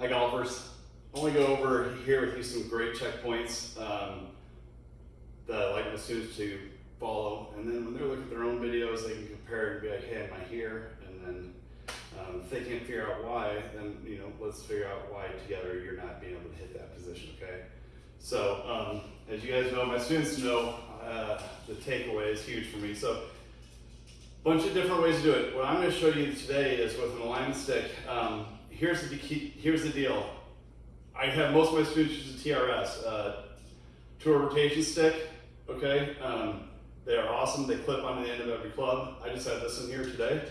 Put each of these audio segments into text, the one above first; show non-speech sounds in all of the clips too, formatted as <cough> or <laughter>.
Hi golfers. I want to go over here with you some great checkpoints um, that I like my students to follow. And then when they're looking at their own videos, they can compare and be like, hey, am I here? And then um, if they can't figure out why, then you know, let's figure out why together you're not being able to hit that position, okay? So um, as you guys know, my students know uh, the takeaway is huge for me. So a bunch of different ways to do it. What I'm going to show you today is with an alignment stick. Um, here's the here's the deal. I have most of my students use a TRS, uh, tour rotation stick. Okay, um, they are awesome. They clip onto the end of every club. I just have this in here today,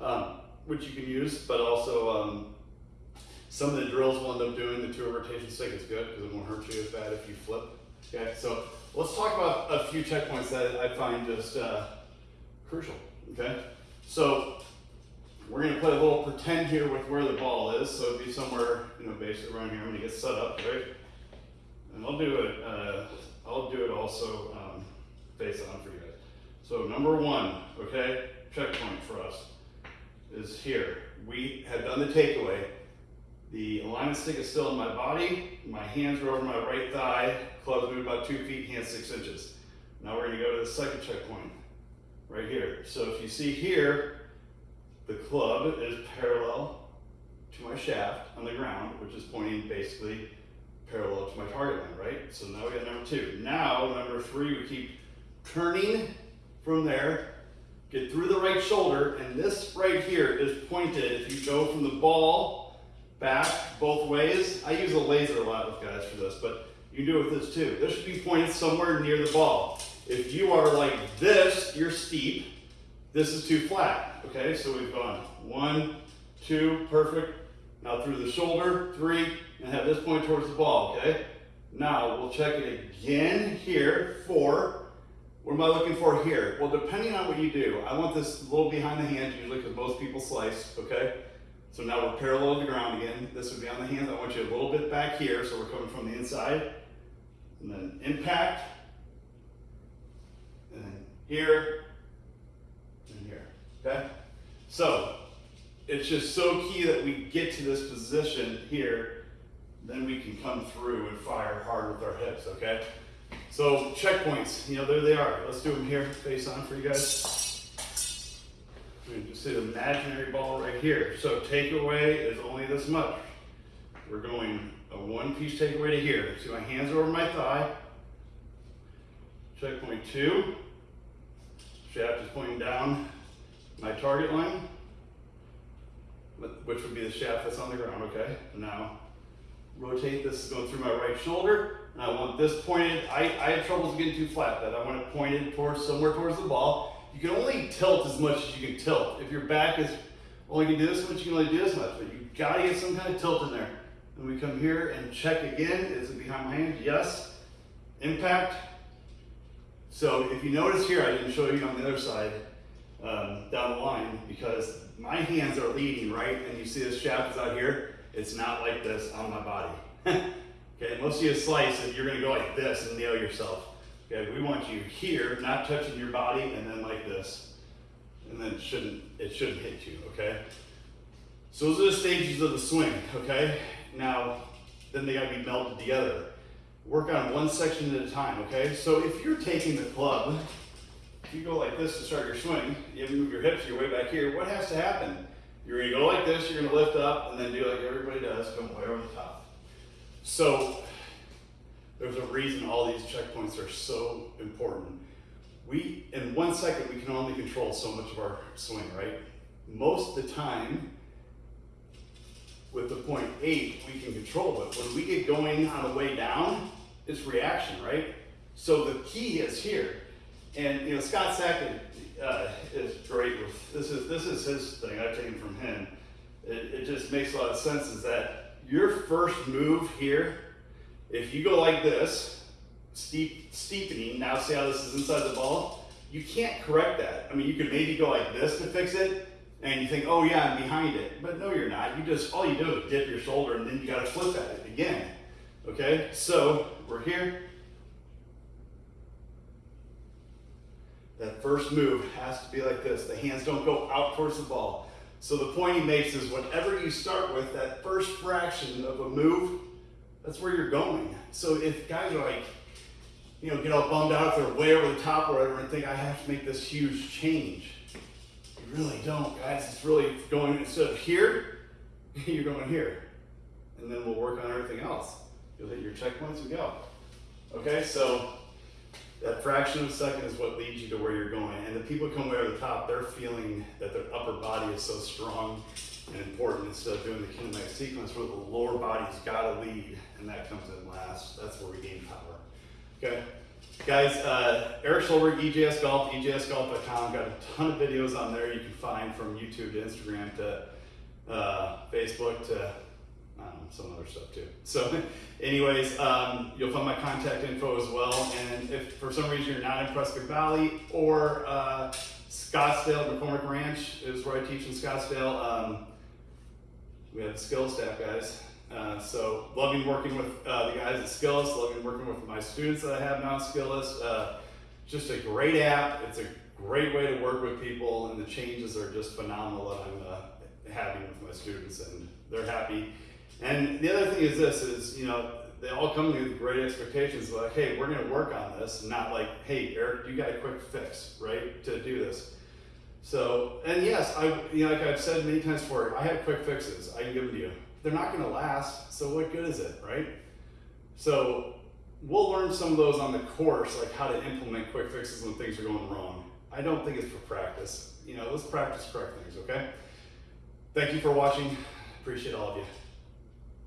um, which you can use, but also um, some of the drills we'll end up doing the tour rotation stick is good because it won't hurt you as bad if you flip. Okay, so let's talk about a few checkpoints that I find just uh, crucial. Okay, so we're gonna play a little pretend here with where the ball is. So it'd be somewhere, you know, basically around here. I'm gonna get set up, right? And I'll do it. Uh, I'll do it also um, face on for you guys. So number one, okay, checkpoint for us is here. We have done the takeaway. The alignment stick is still in my body. My hands are over my right thigh. Clubs move about two feet, hands six inches. Now we're gonna go to the second checkpoint right here. So if you see here, the club is parallel to my shaft on the ground, which is pointing basically parallel to my target line, right? So now we got number two. Now, number three, we keep turning from there, get through the right shoulder, and this right here is pointed. If you go from the ball back both ways, I use a laser a lot with guys for this, but you can do it with this too. This should be pointed somewhere near the ball. If you are like this, you're steep. This is too flat, okay? So we've gone one, two, perfect. Now through the shoulder, three, and have this point towards the ball, okay? Now we'll check it again here, four. What am I looking for here? Well, depending on what you do, I want this a little behind the hand usually because most people slice, okay? So now we're parallel to the ground again. This would be on the hands. I want you a little bit back here, so we're coming from the inside. And then impact, and then here, okay? So, it's just so key that we get to this position here, then we can come through and fire hard with our hips, okay? So, checkpoints, you know, there they are. Let's do them here, face on for you guys. We just see the imaginary ball right here. So, takeaway is only this much. We're going a one piece takeaway to here. See my hands over my thigh. Checkpoint two. Shaft is pointing down my target line, which would be the shaft that's on the ground, okay? Now, rotate this going through my right shoulder, and I want this pointed, I, I have troubles getting too flat, that I want it pointed towards somewhere towards the ball. You can only tilt as much as you can tilt. If your back is only can do this much, you can only do this much, but you gotta get some kind of tilt in there. And we come here and check again, is it behind my hand? Yes. Impact, so if you notice here, I didn't show you on the other side um, down the line because my hands are leading, right? And you see this shaft is out here. It's not like this on my body. <laughs> okay, most of you slice and you're gonna go like this and nail yourself. Okay, we want you here, not touching your body, and then like this. And then it shouldn't, it shouldn't hit you, okay? So those are the stages of the swing, okay? Now, then they gotta be melted together work on one section at a time, okay? So if you're taking the club, you go like this to start your swing, you have to move your hips, you're way back here, what has to happen? You're gonna go like this, you're gonna lift up, and then do like everybody does, come way over the top. So there's a reason all these checkpoints are so important. We, in one second, we can only control so much of our swing, right? Most of the time, with the point eight, we can control it. When we get going on the way down, it's reaction, right? So the key is here. And you know, Scott Sackett uh, is great with this is this is his thing. I've taken from him. It, it just makes a lot of sense. Is that your first move here? If you go like this, steep steepening. Now see how this is inside the ball. You can't correct that. I mean, you could maybe go like this to fix it, and you think, oh yeah, I'm behind it. But no, you're not. You just, all you do is dip your shoulder and then you gotta flip at it again. Okay, so we're here. That first move has to be like this. The hands don't go out towards the ball. So the point he makes is whatever you start with, that first fraction of a move, that's where you're going. So if guys are like, you know, get all bummed out if they're way over the top or whatever and think I have to make this huge change. You really don't, guys. It's really going instead of here, <laughs> you're going here. And then we'll work on everything else. You'll hit your checkpoints and go. Okay, so that fraction of a second is what leads you to where you're going. And the people come way over the top, they're feeling that their upper body is so strong and important instead of doing the kinematic sequence where the lower body's gotta lead and that comes in last. That's where we gain power. Okay. Guys, uh, Eric Schulberg, EJS Golf, EJSGolf.com, got a ton of videos on there you can find from YouTube to Instagram to uh, Facebook to I some other stuff too. So, <laughs> anyways, um, you'll find my contact info as well. And if for some reason you're not in Prescott Valley or uh, Scottsdale, McCormick Ranch is where I teach in Scottsdale, um, we have the Skillest staff guys. Uh, so, loving working with uh, the guys at Skillest, loving working with my students that I have now at Skillest. Uh, just a great app. It's a great way to work with people, and the changes are just phenomenal that I'm uh, having with my students, and they're happy. And the other thing is this: is you know they all come to me with great expectations, like, hey, we're going to work on this, not like, hey, Eric, you got a quick fix, right, to do this. So, and yes, I, you know, like I've said many times before, I have quick fixes. I can give them to you. They're not going to last, so what good is it, right? So, we'll learn some of those on the course, like how to implement quick fixes when things are going wrong. I don't think it's for practice. You know, let's practice correct things, okay? Thank you for watching. Appreciate all of you.